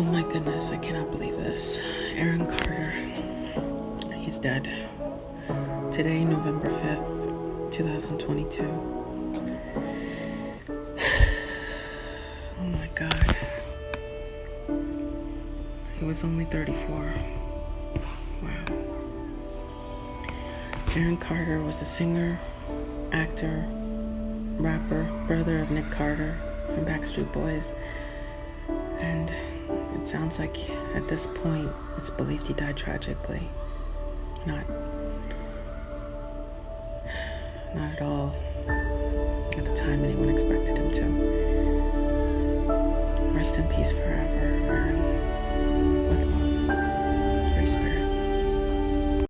Oh my goodness, I cannot believe this. Aaron Carter, he's dead. Today, November 5th, 2022. Oh my god. He was only 34. Wow. Aaron Carter was a singer, actor, rapper, brother of Nick Carter from Backstreet Boys. Sounds like at this point it's believed he died tragically. Not not at all at the time anyone expected him to. Rest in peace forever.